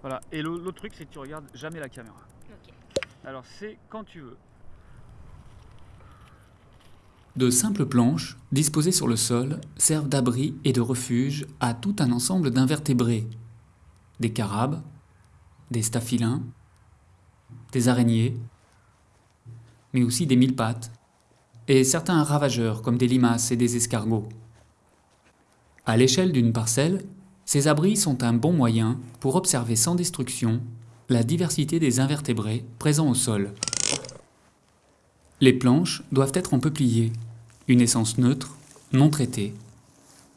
Voilà. Et l'au- l'autre truc, c'est que tu regardes jamais la caméra. Alors c'est quand tu veux. De simples planches, disposées sur le sol, servent d'abri et de refuge à tout un ensemble d'invertébrés. Des carabes, des staphylins, des araignées, mais aussi des mille pattes, et certains ravageurs comme des limaces et des escargots. À l'échelle d'une parcelle, ces abris sont un bon moyen pour observer sans destruction la diversité des invertébrés présents au sol. Les planches doivent être en peuplier, une essence neutre, non traitée.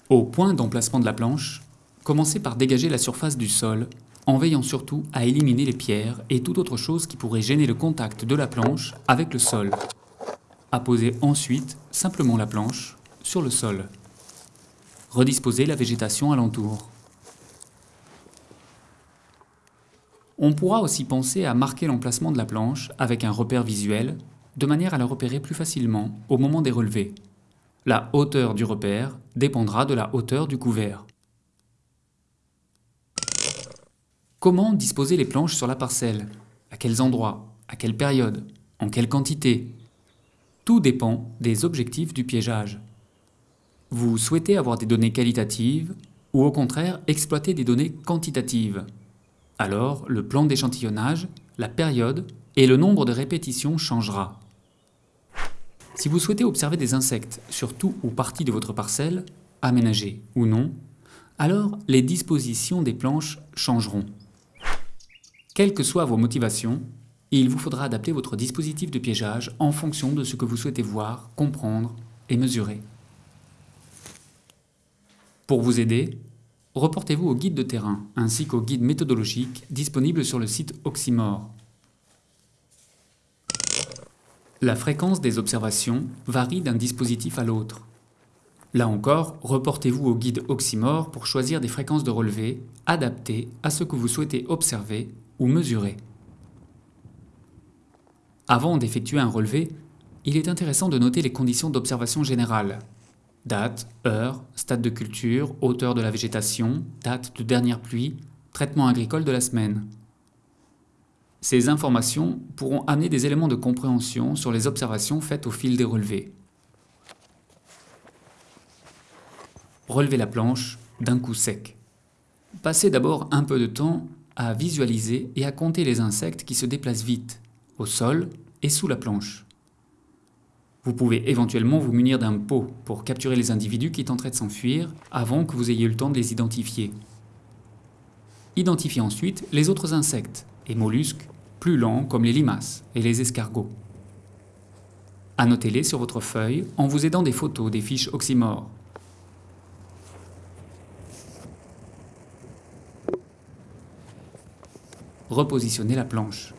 Au point d'emplacement de la planche, commencez par dégager la surface du sol, en veillant surtout à éliminer les pierres et toute autre chose qui pourrait gêner le contact de la planche avec le sol. Apposez ensuite simplement la planche sur le sol. Redisposez la végétation alentour. On pourra aussi penser à marquer l'emplacement de la planche avec un repère visuel, de manière à la repérer plus facilement au moment des relevés. La hauteur du repère dépendra de la hauteur du couvert. Comment disposer les planches sur la parcelle? À quels endroits? À quelle période? En quelle quantité? Tout dépend des objectifs du piégeage. Vous souhaitez avoir des données qualitatives ou au contraire exploiter des données quantitatives? Alors le plan d'échantillonnage, la période et le nombre de répétitions changera. Si vous souhaitez observer des insectes sur tout ou partie de votre parcelle, aménagée ou non, alors les dispositions des planches changeront. Quelles que soient vos motivations, il vous faudra adapter votre dispositif de piégeage en fonction de ce que vous souhaitez voir, comprendre et mesurer. Pour vous aider, reportez-vous au guide de terrain ainsi qu'au guide méthodologique disponible sur le site Oxymore. La fréquence des observations varie d'un dispositif à l'autre. Là encore, reportez-vous au guide Oxymore pour choisir des fréquences de relevé adaptées à ce que vous souhaitez observer ou mesurer. Avant d'effectuer un relevé, il est intéressant de noter les conditions d'observation générale, Date, heure, stade de culture, hauteur de la végétation, date de dernière pluie, traitement agricole de la semaine. Ces informations pourront amener des éléments de compréhension sur les observations faites au fil des relevés. Relevez la planche d'un coup sec. Passez d'abord un peu de temps à visualiser et à compter les insectes qui se déplacent vite, au sol et sous la planche. Vous pouvez éventuellement vous munir d'un pot pour capturer les individus qui tenteraient de s'enfuir avant que vous ayez eu le temps de les identifier. Identifiez ensuite les autres insectes et mollusques plus lents comme les limaces et les escargots. Annotez-les sur votre feuille en vous aidant des photos des fiches oxymores. Repositionnez la planche.